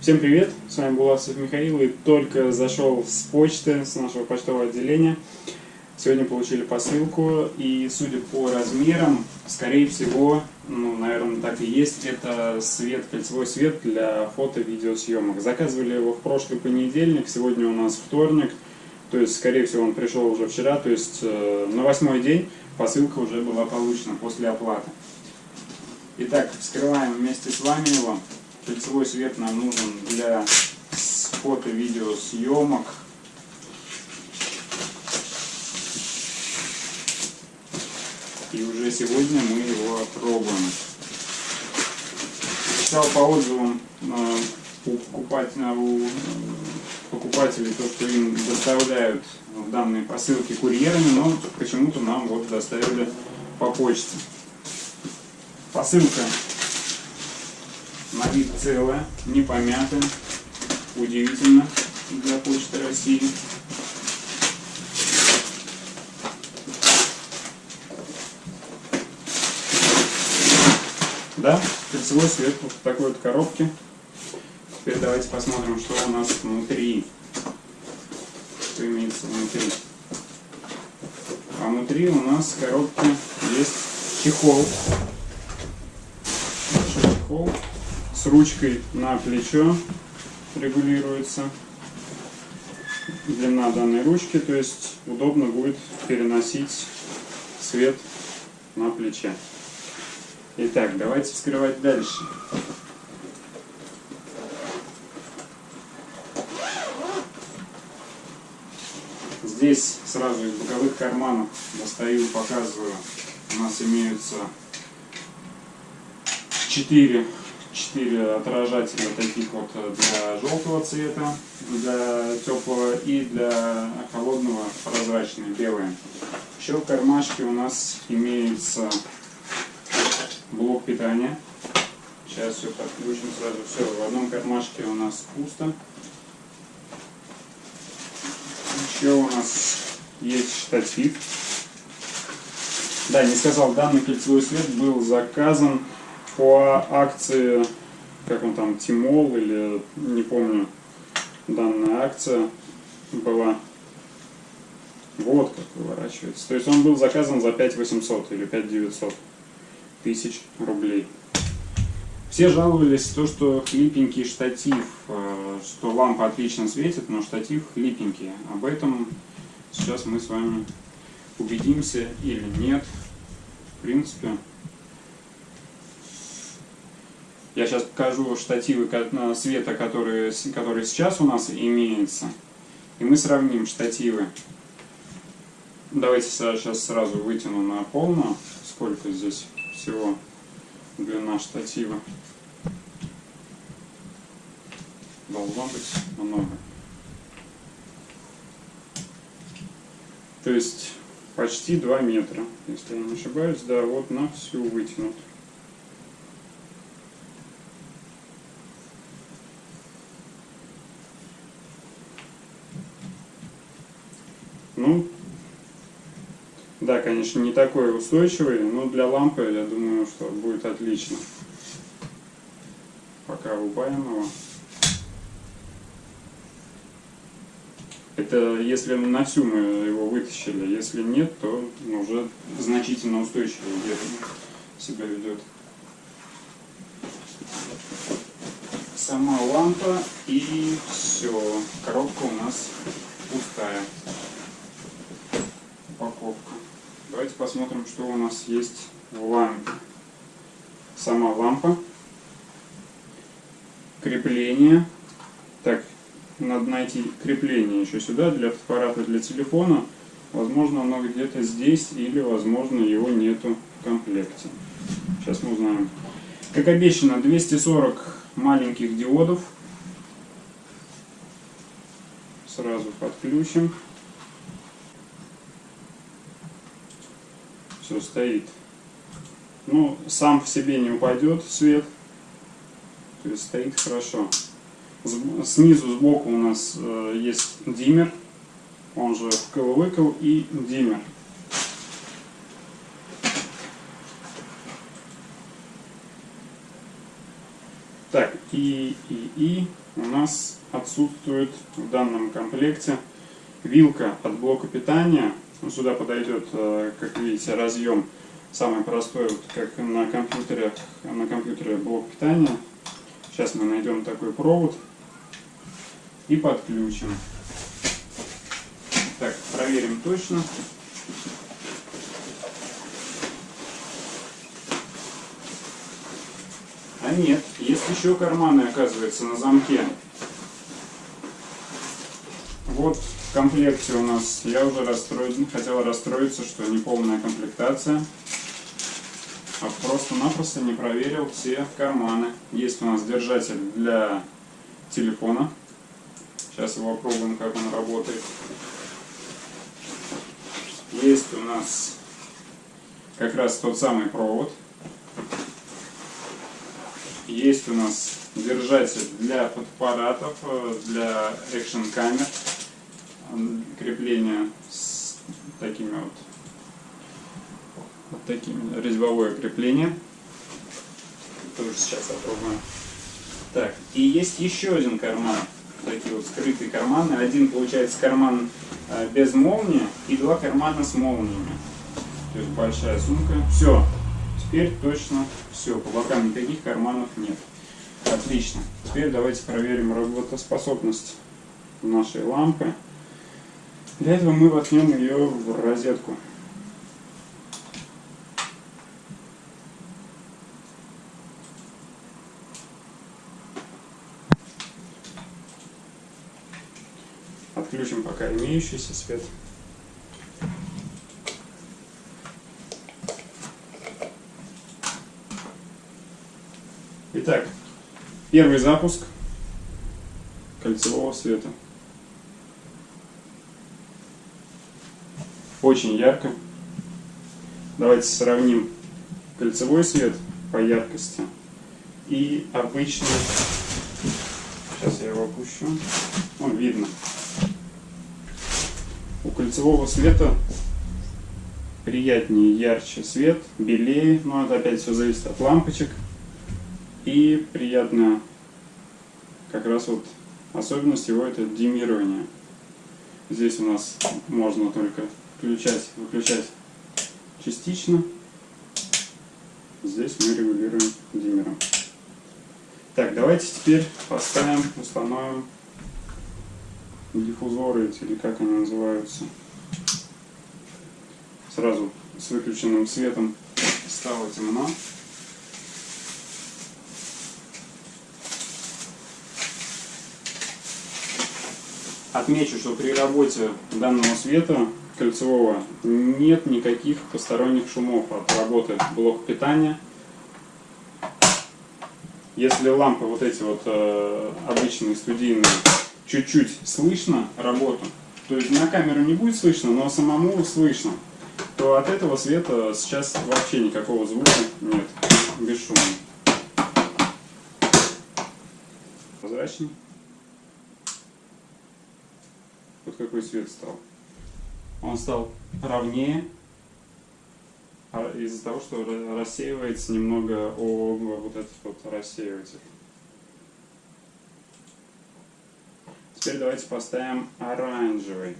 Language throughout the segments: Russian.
Всем привет, с вами Буласов Михаил и только зашел с почты, с нашего почтового отделения. Сегодня получили посылку и судя по размерам, скорее всего, ну, наверное, так и есть, это свет, кольцевой свет для фото-видеосъемок. Заказывали его в прошлый понедельник, сегодня у нас вторник, то есть, скорее всего, он пришел уже вчера, то есть э, на восьмой день посылка уже была получена после оплаты. Итак, вскрываем вместе с вами его. Кольцевой свет нам нужен для фото-видео съемок. И уже сегодня мы его опробуем. Читал по отзывам э, у, покупателя, у покупателей то, что им доставляют данные посылки курьерами, но почему-то нам вот доставили по почте. Посылка на вид целая, не помятая. Удивительно для Почты России. Да, кольцевой свет вот в такой вот коробке. Теперь давайте посмотрим, что у нас внутри. Что имеется внутри. А внутри у нас в коробке есть чехол. Чехол с ручкой на плечо регулируется длина данной ручки, то есть удобно будет переносить свет на плече. Итак, давайте вскрывать дальше. Здесь сразу из боковых карманов достаю, показываю. У нас имеются 4 четыре отражателя таких вот для желтого цвета, для теплого и для холодного прозрачные, белые. Еще в кармашке у нас имеется блок питания. Сейчас все подключим сразу. Все, в одном кармашке у нас пусто. Еще у нас есть штатив. Да, не сказал, данный кольцевой свет был заказан по акции, как он там, Тимол или не помню, данная акция была. Вот как выворачивается. То есть он был заказан за 5800 или 5900 тысяч рублей. Все жаловались то, что хлипенький штатив, э, что лампа отлично светит, но штатив хлипенький. Об этом сейчас мы с вами убедимся или нет. В принципе, я сейчас покажу штативы света, которые, которые сейчас у нас имеются. И мы сравним штативы. Давайте сейчас сразу вытяну на полную, сколько здесь всего длина штатива. Должно быть много. То есть почти 2 метра, если я не ошибаюсь. Да, вот на всю вытянут. Ну, да, конечно, не такой устойчивый, но для лампы, я думаю, что будет отлично. Пока рубаем его. Это если на всю мы его вытащили, если нет, то уже значительно устойчивее себя ведет. Сама лампа и все. Коробка у нас пустая Давайте посмотрим, что у нас есть в лампе. Сама лампа. Крепление. Так, надо найти крепление еще сюда для аппарата для телефона. Возможно, оно где-то здесь или, возможно, его нету в комплекте. Сейчас мы узнаем. Как обещано, 240 маленьких диодов. Сразу подключим. Все стоит. Ну, сам в себе не упадет свет, то есть стоит хорошо. Снизу, сбоку у нас э, есть диммер, он же вкл-выкл и диммер. Так, и И, и, и у нас отсутствует в данном комплекте вилка от блока питания. Ну, сюда подойдет, э, как видите, разъем самый простой, вот как на компьютере, на компьютере блок питания. Сейчас мы найдем такой провод и подключим. Так, проверим точно. А нет, есть еще карманы, оказывается, на замке. Вот в комплекте у нас, я уже расстроен, хотел расстроиться, что не полная комплектация. А просто-напросто не проверил все карманы. Есть у нас держатель для телефона. Сейчас его попробуем, как он работает. Есть у нас как раз тот самый провод есть у нас держатель для фотоаппаратов, э, для экшн камер. Крепление с такими вот, вот такими резьбовое крепление. Тоже сейчас попробуем. Так, и есть еще один карман. Такие вот скрытые карманы. Один получается карман э, без молнии и два кармана с молниями. То есть большая сумка. Все, Теперь точно все, по бокам никаких карманов нет. Отлично. Теперь давайте проверим работоспособность нашей лампы. Для этого мы воткнем ее в розетку. Отключим пока имеющийся свет. Итак, первый запуск кольцевого света. Очень ярко. Давайте сравним кольцевой свет по яркости и обычный. Сейчас я его опущу. Он видно. У кольцевого света приятнее, ярче свет, белее, но это опять все зависит от лампочек. И приятная как раз вот особенность его это димирование. Здесь у нас можно только включать, выключать частично. Здесь мы регулируем диммером. Так, давайте теперь поставим, установим диффузоры эти, или как они называются. Сразу с выключенным светом стало темно. Отмечу, что при работе данного света кольцевого нет никаких посторонних шумов от работы блока питания. Если лампы вот эти вот э, обычные студийные чуть-чуть слышно работу, то есть на камеру не будет слышно, но самому слышно, то от этого света сейчас вообще никакого звука нет, бесшумный. Прозрачный. Вот какой свет стал. Он стал ровнее а из-за того, что рассеивается немного о вот этот вот рассеиватель. Теперь давайте поставим оранжевый.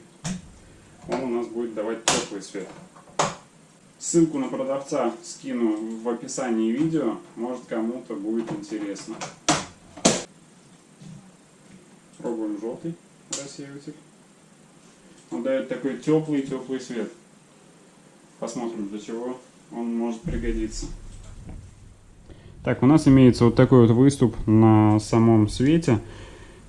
Он у нас будет давать теплый свет. Ссылку на продавца скину в описании видео, может кому-то будет интересно. Пробуем желтый рассеиватель. Он дает такой теплый-теплый свет. Посмотрим, для чего он может пригодиться. Так, у нас имеется вот такой вот выступ на самом свете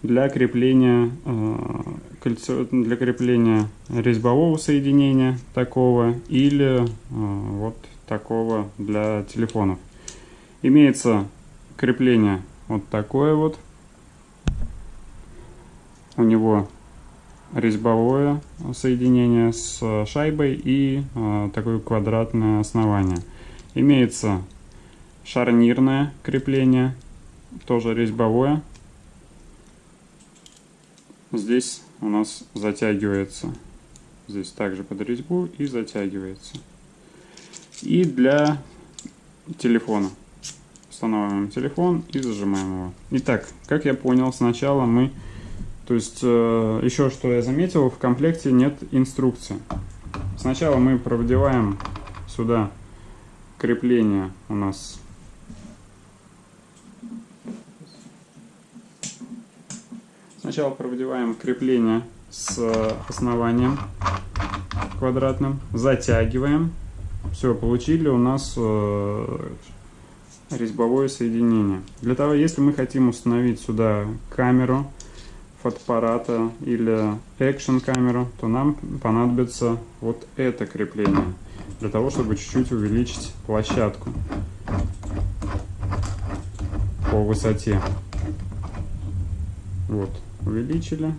для крепления, э, кольцо, для крепления резьбового соединения такого или э, вот такого для телефонов. Имеется крепление вот такое вот. У него резьбовое соединение с шайбой и э, такое квадратное основание. Имеется шарнирное крепление, тоже резьбовое. Здесь у нас затягивается. Здесь также под резьбу и затягивается. И для телефона устанавливаем телефон и зажимаем его. Итак, как я понял, сначала мы... То есть, э, еще что я заметил, в комплекте нет инструкции. Сначала мы продеваем сюда крепление у нас Сначала продеваем крепление с основанием квадратным, затягиваем. Все, получили у нас э, резьбовое соединение. Для того, если мы хотим установить сюда камеру фотоаппарата или экшн камеру, то нам понадобится вот это крепление для того, чтобы чуть-чуть увеличить площадку по высоте. Вот, увеличили,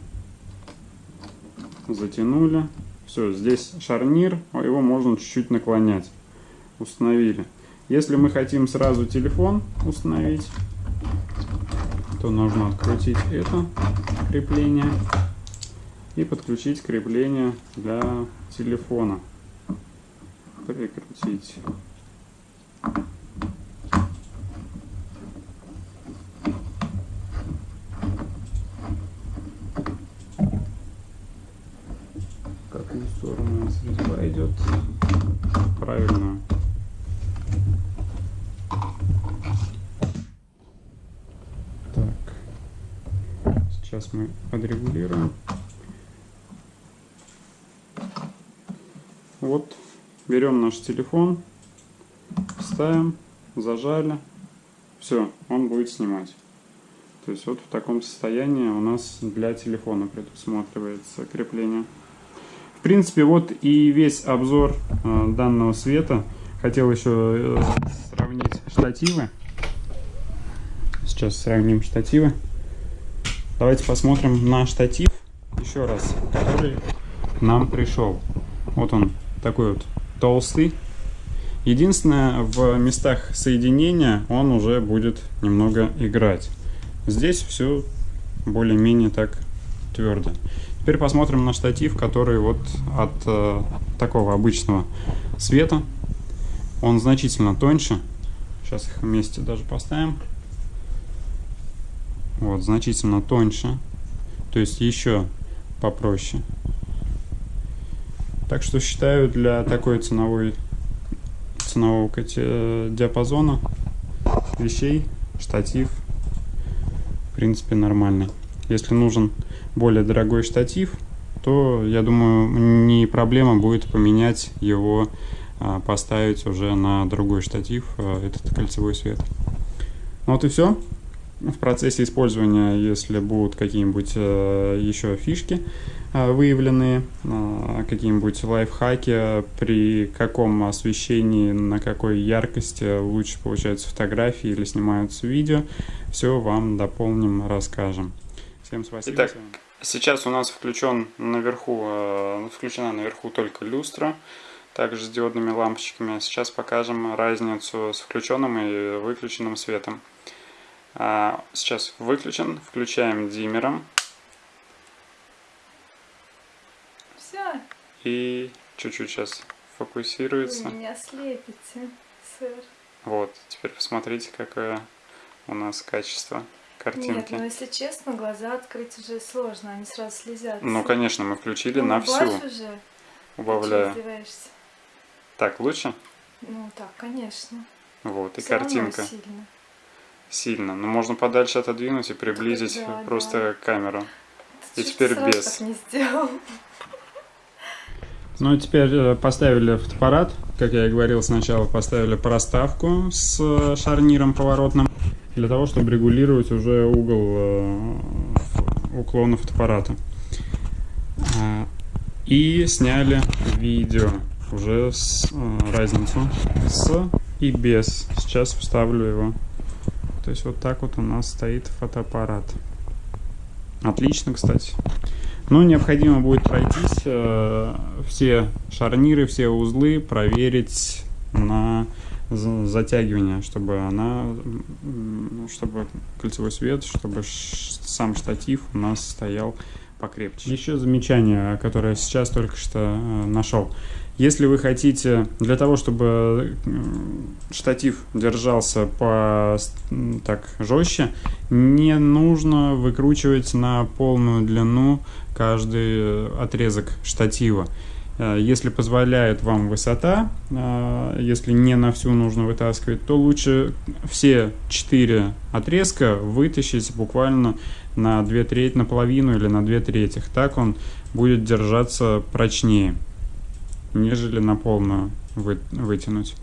затянули. Все, здесь шарнир, его можно чуть-чуть наклонять. Установили. Если мы хотим сразу телефон установить, то нужно открутить это крепление и подключить крепление для телефона. Прикрутить. какую сторону резьба идет правильно так сейчас мы подрегулируем вот берем наш телефон ставим зажали все он будет снимать то есть вот в таком состоянии у нас для телефона предусматривается крепление в принципе, вот и весь обзор э, данного света. Хотел еще э, сравнить штативы. Сейчас сравним штативы. Давайте посмотрим на штатив еще раз, который нам пришел. Вот он такой вот толстый. Единственное, в местах соединения он уже будет немного играть. Здесь все более-менее так твердо. Теперь посмотрим на штатив, который вот от э, такого обычного света. Он значительно тоньше. Сейчас их вместе даже поставим. Вот, значительно тоньше. То есть еще попроще. Так что считаю для такой ценовой ценового диапазона вещей штатив в принципе нормальный. Если нужен более дорогой штатив, то, я думаю, не проблема будет поменять его, а, поставить уже на другой штатив, а, этот кольцевой свет. Ну вот и все. В процессе использования, если будут какие-нибудь а, еще фишки выявленные, какие-нибудь лайфхаки, при каком освещении, на какой яркости лучше получаются фотографии или снимаются видео, все вам дополним, расскажем. Всем спасибо. Итак, сейчас у нас включен наверху, э, включена наверху только люстра, также с диодными лампочками. Сейчас покажем разницу с включенным и выключенным светом. А, сейчас выключен, включаем диммером. Все. И чуть-чуть сейчас фокусируется. Вы меня слепите, сэр. Вот, теперь посмотрите, какое у нас качество картинки. Нет, ну если честно, глаза открыть уже сложно, они сразу слезятся. Ну, конечно, мы включили ну, на всю. уже? Убавляю. Так, лучше? Ну, так, конечно. Вот, и Все картинка. сильно. Сильно. Но можно подальше отодвинуть и приблизить да, просто да. камеру. Ты и теперь без. Так не сделал. Ну, теперь э, поставили фотоаппарат, как я и говорил сначала, поставили проставку с э, шарниром поворотным для того, чтобы регулировать уже угол э, уклона фотоаппарата. А, и сняли видео уже с разницу с и без. Сейчас вставлю его. То есть вот так вот у нас стоит фотоаппарат. Отлично, кстати. Но необходимо будет пройтись э, все шарниры, все узлы, проверить на затягивания, чтобы она, чтобы кольцевой свет, чтобы сам штатив у нас стоял покрепче. Еще замечание, которое сейчас только что э, нашел. Если вы хотите, для того, чтобы штатив держался по так жестче, не нужно выкручивать на полную длину каждый отрезок штатива. Э, если позволяет вам высота, э, если не на всю нужно вытаскивать, то лучше все четыре отрезка вытащить буквально на 2 трети, наполовину или на 2 трети. Так он будет держаться прочнее, нежели на полную вы, вытянуть.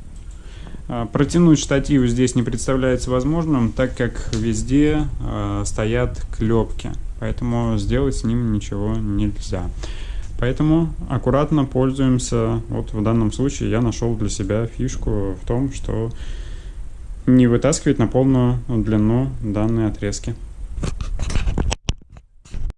Э, протянуть штатив здесь не представляется возможным, так как везде э, стоят клепки, поэтому сделать с ним ничего нельзя. Поэтому аккуратно пользуемся. Вот в данном случае я нашел для себя фишку в том, что не вытаскивать на полную длину данные отрезки.